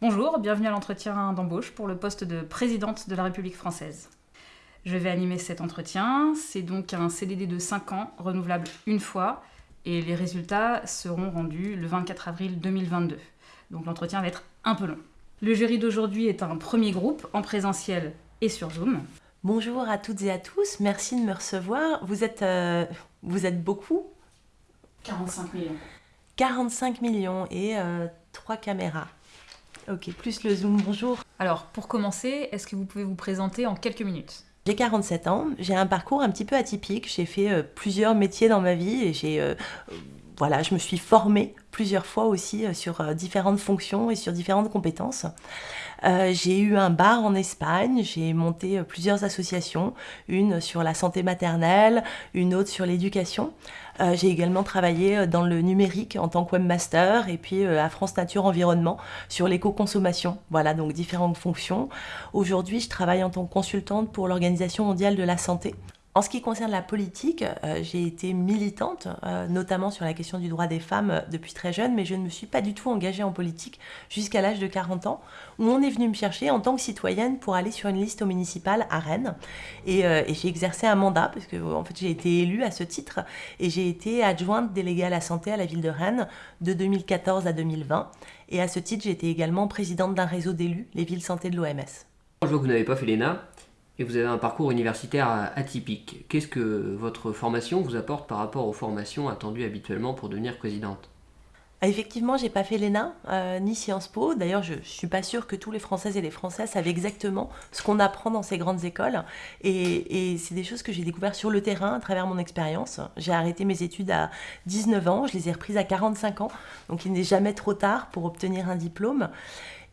Bonjour, bienvenue à l'entretien d'embauche pour le poste de présidente de la République française. Je vais animer cet entretien. C'est donc un CDD de 5 ans, renouvelable une fois, et les résultats seront rendus le 24 avril 2022. Donc l'entretien va être un peu long. Le jury d'aujourd'hui est un premier groupe en présentiel et sur Zoom. Bonjour à toutes et à tous, merci de me recevoir. Vous êtes, euh, vous êtes beaucoup 45 millions. 45 millions et euh, 3 caméras. Ok, plus le zoom, bonjour. Alors, pour commencer, est-ce que vous pouvez vous présenter en quelques minutes? J'ai 47 ans, j'ai un parcours un petit peu atypique, j'ai fait euh, plusieurs métiers dans ma vie et j'ai... euh, voilà, je me suis formée plusieurs fois aussi euh, sur euh, différentes fonctions et sur différentes compétences. Euh, j'ai eu un bar en Espagne, j'ai monté plusieurs associations, une sur la santé maternelle, une autre sur l'éducation. J'ai également travaillé dans le numérique en tant que webmaster et puis à France Nature Environnement sur l'éco-consommation. Voilà, donc différentes fonctions. Aujourd'hui, je travaille en tant que consultante pour l'Organisation mondiale de la santé. En ce qui concerne la politique, euh, j'ai été militante, euh, notamment sur la question du droit des femmes euh, depuis très jeune, mais je ne me suis pas du tout engagée en politique jusqu'à l'âge de 40 ans, où on est venu me chercher en tant que citoyenne pour aller sur une liste au municipal à Rennes. Et, j'ai exercé un mandat, parce que en fait, j'ai été élue à ce titre, et j'ai été adjointe déléguée à la santé à la ville de Rennes de 2014 à 2020. Et à ce titre, j'ai été également présidente d'un réseau d'élus, les villes santé de l'OMS. Que vous n'avez pas fait l'ENA et vous avez un parcours universitaire atypique. Qu'est-ce que votre formation vous apporte par rapport aux formations attendues habituellement pour devenir présidente? Ah, Effectivement, j'ai pas fait l'ENA euh, ni Sciences Po. D'ailleurs, je, je suis pas sûre que tous les Françaises et les Français savent exactement ce qu'on apprend dans ces grandes écoles. Et, et c'est des choses que j'ai découvert sur le terrain à travers mon expérience. J'ai arrêté mes études à 19 ans, je les ai reprises à 45 ans. Donc il n'est jamais trop tard pour obtenir un diplôme.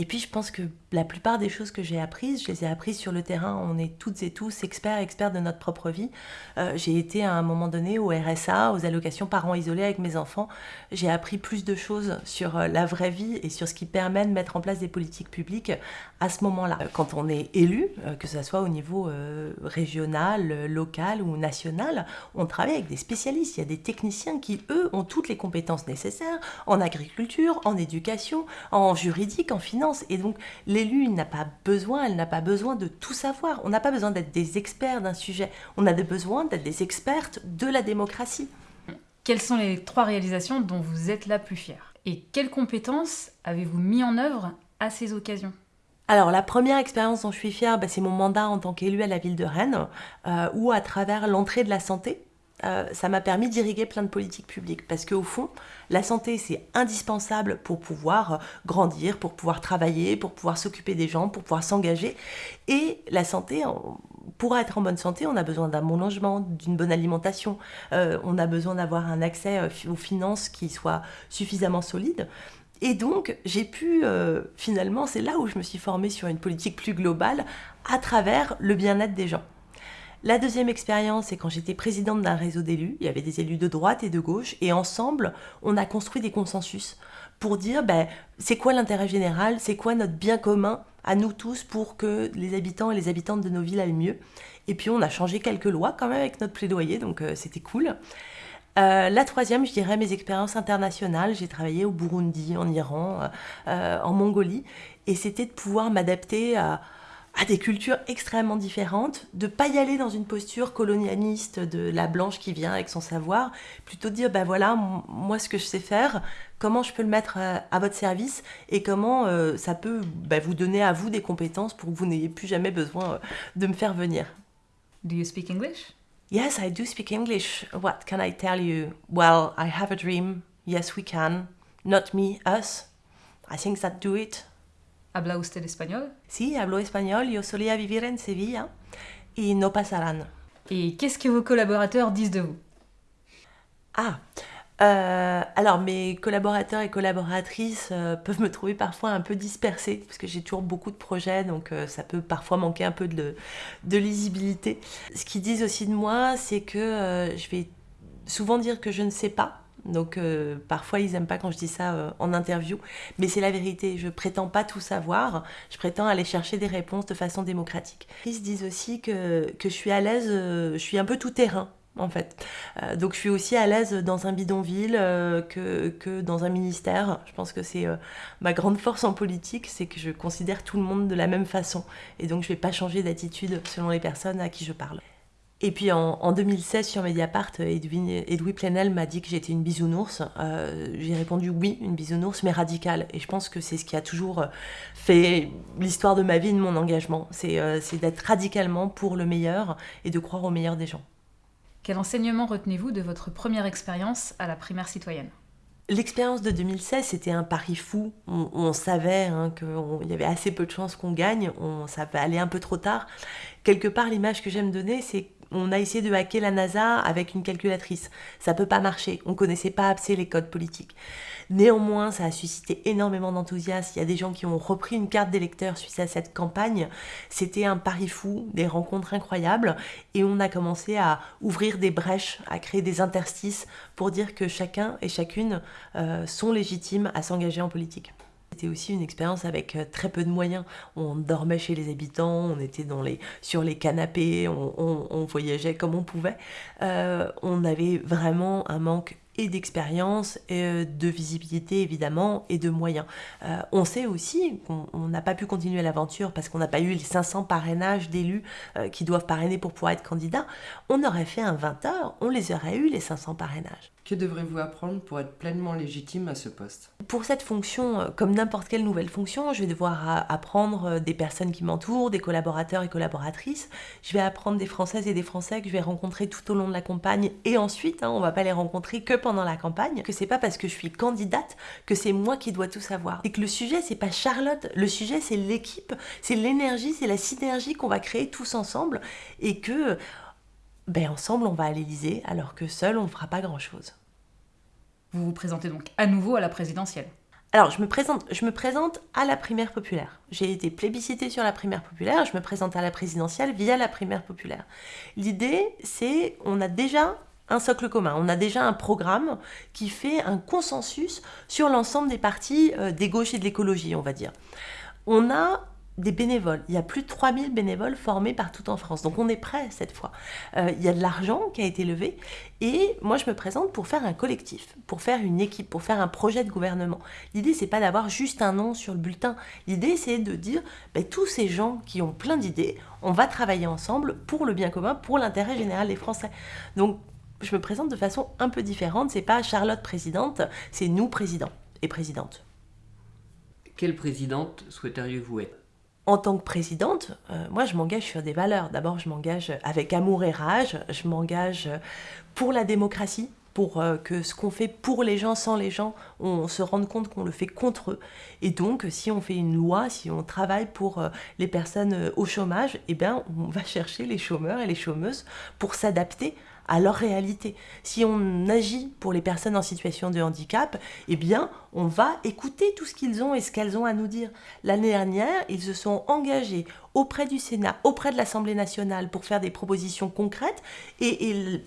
Et puis je pense que la plupart des choses que j'ai apprises, je les ai apprises sur le terrain. On est toutes et tous experts, experts de notre propre vie. Euh, j'ai été à un moment donné au RSA, aux allocations parents isolés avec mes enfants. J'ai appris plus de choses sur euh, la vraie vie et sur ce qui permet de mettre en place des politiques publiques à ce moment-là. Euh, Quand on est élu, que ce soit au niveau régional, local ou national, on travaille avec des spécialistes. Il y a des techniciens qui, eux, ont toutes les compétences nécessaires en agriculture, en éducation, en juridique, en finance. Et donc, l'élu, n'a pas besoin, elle n'a pas besoin de tout savoir. On n'a pas besoin d'être des experts d'un sujet. On a besoin d'être des expertes de la démocratie. Quelles sont les trois réalisations dont vous êtes la plus fière? Et quelles compétences avez-vous mis en œuvre à ces occasions? Alors, la première expérience dont je suis fière, bah, c'est mon mandat en tant qu'élu à la ville de Rennes, euh, où à travers l'entrée de la santé, euh, ça m'a permis d'irriguer plein de politiques publiques. Parce qu'au fond, la santé, c'est indispensable pour pouvoir grandir, pour pouvoir travailler, pour pouvoir s'occuper des gens, pour pouvoir s'engager. Et la santé, pour être en bonne santé, on a besoin d'un bon logement, d'une bonne alimentation, euh, on a besoin d'avoir un accès euh, aux finances qui soit suffisamment solide. Et donc, j'ai pu, finalement, c'est là où je me suis formée sur une politique plus globale, à travers le bien-être des gens. La deuxième expérience, c'est quand j'étais présidente d'un réseau d'élus. Il y avait des élus de droite et de gauche, et ensemble, on a construit des consensus pour dire ben, c'est quoi l'intérêt général, c'est quoi notre bien commun à nous tous pour que les habitants et les habitantes de nos villes aillent mieux? Et puis on a changé quelques lois quand même avec notre plaidoyer, donc euh, c'était cool. Euh, la troisième, je dirais mes expériences internationales. J'ai travaillé au Burundi, en Iran, euh, en Mongolie, et c'était de pouvoir m'adapter à, à des cultures extrêmement différentes, de pas y aller dans une posture colonialiste de la blanche qui vient avec son savoir, plutôt de dire ben voilà moi ce que je sais faire, comment je peux le mettre à, à votre service et comment euh, ça peut ben, vous donner à vous des compétences pour que vous n'ayez plus jamais besoin euh, de me faire venir. Do you speak English? Yes, I do speak English. What can I tell you? Well, I have a dream. Yes, we can. Not me, us. I think that do it. Habla usted español? Sí, hablo español. Yo solía vivir en Sevilla y no pasarán. Et qu'est-ce que vos collaborateurs disent de vous? Ah, euh, alors mes collaborateurs et collaboratrices euh, peuvent me trouver parfois un peu dispersée parce que j'ai toujours beaucoup de projets, donc euh, ça peut parfois manquer un peu de, de lisibilité. Ce qu'ils disent aussi de moi, c'est que je vais souvent dire que je ne sais pas. Donc euh, parfois ils aiment pas quand je dis ça euh, en interview, mais c'est la vérité. Je prétends pas tout savoir. Je prétends aller chercher des réponses de façon démocratique. Ils se disent aussi que, que je suis à l'aise, euh, je suis un peu tout terrain. en fait. Donc je suis aussi à l'aise dans un bidonville que, que, dans un ministère. Je pense que c'est ma grande force en politique, c'est que je considère tout le monde de la même façon. Et donc je ne vais pas changer d'attitude selon les personnes à qui je parle. Et puis en, 2016 sur Mediapart, Edwin, Edoui Plenel m'a dit que j'étais une bisounours. J'ai répondu oui, une bisounours, mais radicale. Et je pense que c'est ce qui a toujours fait l'histoire de ma vie, de mon engagement. C'est d'être radicalement pour le meilleur et de croire au meilleur des gens. Quel enseignement retenez-vous de votre première expérience à la primaire citoyenne? L'expérience de 2016, c'était un pari fou. On, savait hein, qu'il y avait assez peu de chances qu'on gagne, on, ça va aller un peu trop tard. Quelque part, l'image que j'aime donner, c'est on a essayé de hacker la NASA avec une calculatrice. Ça peut pas marcher. On connaissait pas assez les codes politiques. Néanmoins, ça a suscité énormément d'enthousiasme. Il y a des gens qui ont repris une carte d'électeur suite à cette campagne. C'était un pari fou, des rencontres incroyables. Et on a commencé à ouvrir des brèches, à créer des interstices pour dire que chacun et chacune euh, sont légitimes à s'engager en politique. C'était aussi une expérience avec euh, très peu de moyens. On dormait chez les habitants, on était dans les, sur les canapés, on, voyageait comme on pouvait. Euh, on avait vraiment un manque et d'expérience, et de visibilité évidemment, et de moyens. Euh, on sait aussi qu'on n'a pas pu continuer l'aventure parce qu'on n'a pas eu les 500 parrainages d'élus qui doivent parrainer pour pouvoir être candidat. On aurait fait un 20 heures, on les aurait eu les 500 parrainages. Que devrez-vous apprendre pour être pleinement légitime à ce poste? Pour cette fonction, euh, comme n'importe quelle nouvelle fonction, je vais devoir euh, apprendre euh, des personnes qui m'entourent, des collaborateurs et collaboratrices. Je vais apprendre des Françaises et des Français que je vais rencontrer tout au long de la campagne et ensuite, hein, on va pas les rencontrer que pendant la campagne. Que c'est pas parce que je suis candidate que c'est moi qui dois tout savoir. Et que le sujet c'est pas Charlotte, le sujet c'est l'équipe, c'est l'énergie, c'est la synergie qu'on va créer tous ensemble et que ben ensemble on va à l'Elysée alors que seul on ne fera pas grand chose. Vous vous présentez donc à nouveau à la présidentielle. Alors, je me présente, je me présente à la primaire populaire. J'ai été plébiscitée sur la primaire populaire, je me présente à la présidentielle via la primaire populaire. L'idée, c'est, on a déjà un socle commun, on a déjà un programme qui fait un consensus sur l'ensemble des partis euh, des gauches et de l'écologie, on va dire. On a des bénévoles. Il y a plus de 3000 bénévoles formés partout en France. Donc on est prêt cette fois. Euh, il y a de l'argent qui a été levé. Et moi, je me présente pour faire un collectif, pour faire une équipe, pour faire un projet de gouvernement. L'idée, c'est pas d'avoir juste un nom sur le bulletin. L'idée, c'est de dire, ben, tous ces gens qui ont plein d'idées, on va travailler ensemble pour le bien commun, pour l'intérêt général des Français. Donc, je me présente de façon un peu différente. C'est pas Charlotte présidente, c'est nous présidents et présidentes. Quelle présidente souhaiteriez-vous être? En tant que présidente, euh, moi je m'engage sur des valeurs. D'abord, je m'engage avec amour et rage, je m'engage pour la démocratie, pour euh, que ce qu'on fait pour les gens, sans les gens, on se rende compte qu'on le fait contre eux. Et donc, si on fait une loi, si on travaille pour euh, les personnes au chômage, eh bien, on va chercher les chômeurs et les chômeuses pour s'adapter à leur réalité. Si on agit pour les personnes en situation de handicap, eh bien, on va écouter tout ce qu'ils ont et ce qu'elles ont à nous dire. L'année dernière, ils se sont engagés auprès du Sénat, auprès de l'Assemblée nationale pour faire des propositions concrètes et,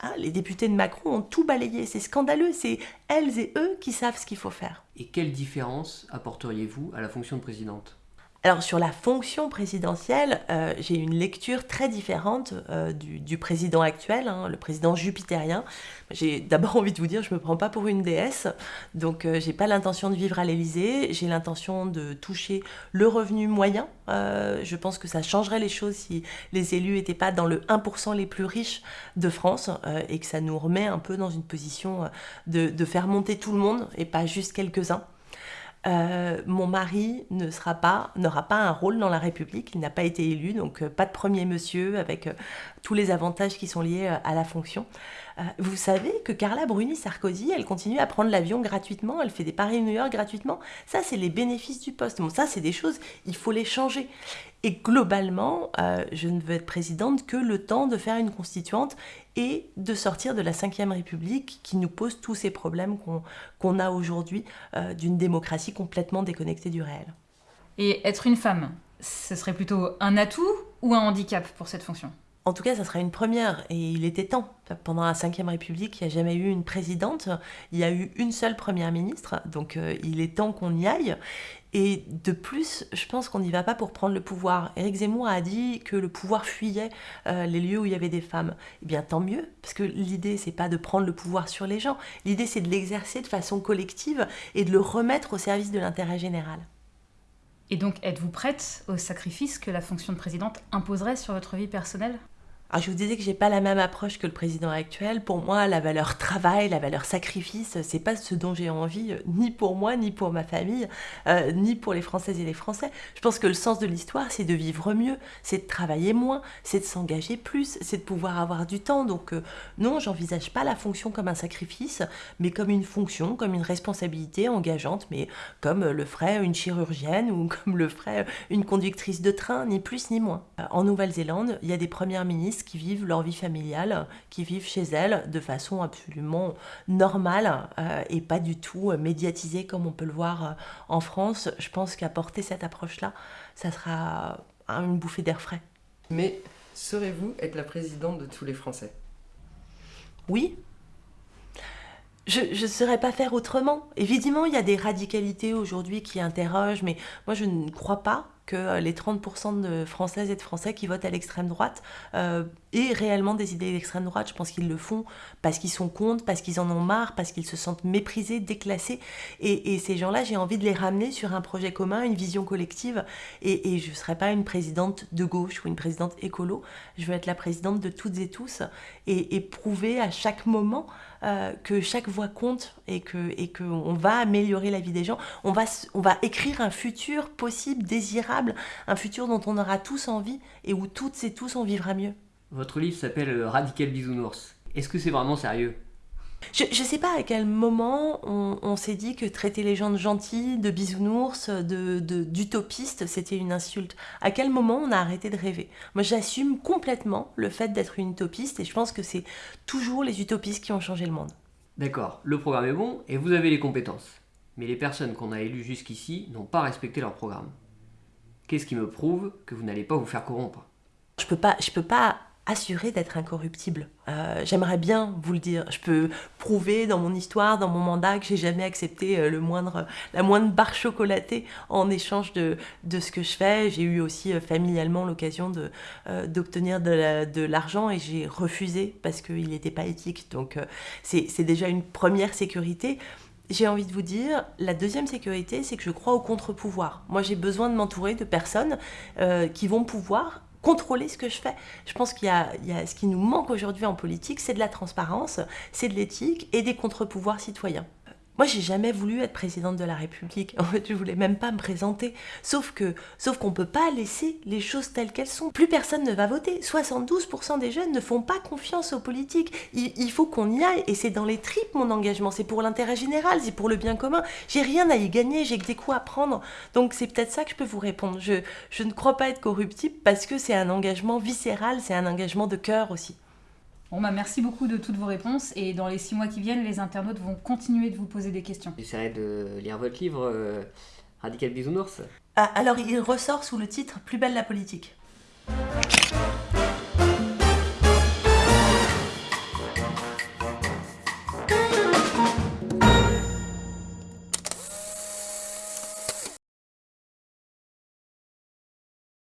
ah, les députés de Macron ont tout balayé. C'est scandaleux. C'est elles et eux qui savent ce qu'il faut faire. Et quelle différence apporteriez-vous à la fonction de présidente? Alors sur la fonction présidentielle, euh, j'ai une lecture très différente euh, du, président actuel, hein, le président jupitérien. J'ai d'abord envie de vous dire, je me prends pas pour une déesse, donc euh, j'ai pas l'intention de vivre à l'Élysée. J'ai l'intention de toucher le revenu moyen. je pense que ça changerait les choses si les élus n'étaient pas dans le 1% les plus riches de France et que ça nous remet un peu dans une position de faire monter tout le monde et pas juste quelques-uns. Euh, mon mari ne sera pas, n'aura pas un rôle dans la République, il n'a pas été élu, donc euh, pas de premier monsieur avec euh, tous les avantages qui sont liés à la fonction. vous savez que Carla Bruni Sarkozy, elle continue à prendre l'avion gratuitement, elle fait des Paris-New York gratuitement. Ça, c'est les bénéfices du poste. Bon, ça, c'est des choses, il faut les changer. Et globalement, je ne veux être présidente que le temps de faire une constituante et de sortir de la Ve République qui nous pose tous ces problèmes qu'on a aujourd'hui euh, d'une démocratie complètement déconnectée du réel. Et être une femme, ce serait plutôt un atout ou un handicap pour cette fonction? En tout cas, ça sera une première et il était temps. Pendant la Ve République, il n'y a jamais eu une présidente, il y a eu une seule première ministre, donc euh, il est temps qu'on y aille. Et de plus, je pense qu'on n'y va pas pour prendre le pouvoir. Éric Zemmour a dit que le pouvoir fuyait euh, les lieux où il y avait des femmes. Eh bien, tant mieux, parce que l'idée, c'est pas de prendre le pouvoir sur les gens. L'idée, c'est de l'exercer de façon collective et de le remettre au service de l'intérêt général. Et donc, êtes-vous prête au sacrifice que la fonction de présidente imposerait sur votre vie personnelle? Alors, je vous disais que j'ai pas la même approche que le président actuel. Pour moi, la valeur travail, la valeur sacrifice, c'est pas ce dont j'ai envie, euh, ni pour moi, ni pour ma famille, euh, ni pour les Françaises et les Français. Je pense que le sens de l'histoire, c'est de vivre mieux, c'est de travailler moins, c'est de s'engager plus, c'est de pouvoir avoir du temps. Donc, euh, non, j'envisage pas la fonction comme un sacrifice, mais comme une fonction, comme une responsabilité engageante, mais comme le ferait une chirurgienne ou comme le ferait une conductrice de train, ni plus ni moins. En Nouvelle-Zélande, il y a des premières ministres qui vivent leur vie familiale, qui vivent chez elles de façon absolument normale euh, et pas du tout euh, médiatisée comme on peut le voir euh, en France. Je pense qu'apporter cette approche-là, ça sera une bouffée d'air frais. Mais saurez-vous être la présidente de tous les Français? Oui, je ne saurais pas faire autrement. Évidemment, il y a des radicalités aujourd'hui qui interrogent, mais moi je ne crois pas que euh, les 30% de Françaises et de Français qui votent à l'extrême droite aient réellement des idées d'extrême droite. Je pense qu'ils le font parce qu'ils sont contre, parce qu'ils en ont marre, parce qu'ils se sentent méprisés, déclassés. Et, ces gens-là, j'ai envie de les ramener sur un projet commun, une vision collective. Et, je ne serai pas une présidente de gauche ou une présidente écolo. Je veux être la présidente de toutes et tous et, prouver à chaque moment euh, que chaque voix compte et que et qu'on va améliorer la vie des gens. On va, on va écrire un futur possible, désirable, un futur dont on aura tous envie et où toutes et tous on vivra mieux. Votre livre s'appelle Radical Bisounours. Est-ce que c'est vraiment sérieux? Je ne sais pas à quel moment on, s'est dit que traiter les gens de gentils, de bisounours, de, d'utopistes, c'était une insulte. À quel moment on a arrêté de rêver? Moi, j'assume complètement le fait d'être une utopiste et je pense que c'est toujours les utopistes qui ont changé le monde. D'accord, le programme est bon et vous avez les compétences. Mais les personnes qu'on a élues jusqu'ici n'ont pas respecté leur programme. Qu'est-ce qui me prouve que vous n'allez pas vous faire corrompre? Je peux pas, je peux pas assuré d'être incorruptible. Euh, j'aimerais bien vous le dire. Je peux prouver dans mon histoire, dans mon mandat, que j'ai jamais accepté euh, le moindre, la moindre barre chocolatée en échange de, de ce que je fais. J'ai eu aussi euh, familialement l'occasion d'obtenir de, l'argent et j'ai refusé parce qu'il n'était pas éthique. Donc c'est déjà une première sécurité j'ai envie de vous dire, la deuxième sécurité, c'est que je crois au contre-pouvoir. Moi, j'ai besoin de m'entourer de personnes qui vont pouvoir contrôler ce que je fais. Je pense qu'il y, a, ce qui nous manque aujourd'hui en politique, c'est de la transparence, c'est de l'éthique et des contre-pouvoirs citoyens. Moi, j'ai jamais voulu être présidente de la République. En fait, je voulais même pas me présenter. Sauf que, sauf qu'on peut pas laisser les choses telles qu'elles sont. Plus personne ne va voter. 72% des jeunes ne font pas confiance aux politiques. Il, faut qu'on y aille. Et c'est dans les tripes mon engagement. C'est pour l'intérêt général. C'est pour le bien commun. J'ai rien à y gagner. J'ai que des coups à prendre. Donc c'est peut-être ça que je peux vous répondre. Je, je ne crois pas être corruptible parce que c'est un engagement viscéral. C'est un engagement de cœur aussi. Bon, bah, merci beaucoup de toutes vos réponses et dans les six mois qui viennent, les internautes vont continuer de vous poser des questions. J'essaierai de lire votre livre, euh, Radical Bisounours. Ah, alors, il ressort sous le titre Plus belle la politique.